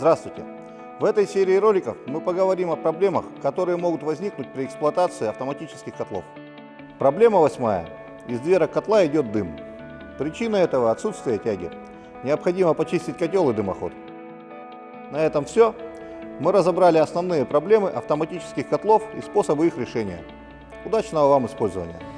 Здравствуйте! В этой серии роликов мы поговорим о проблемах, которые могут возникнуть при эксплуатации автоматических котлов. Проблема восьмая. Из дверок котла идет дым. Причина этого – отсутствие тяги. Необходимо почистить котел и дымоход. На этом все. Мы разобрали основные проблемы автоматических котлов и способы их решения. Удачного вам использования!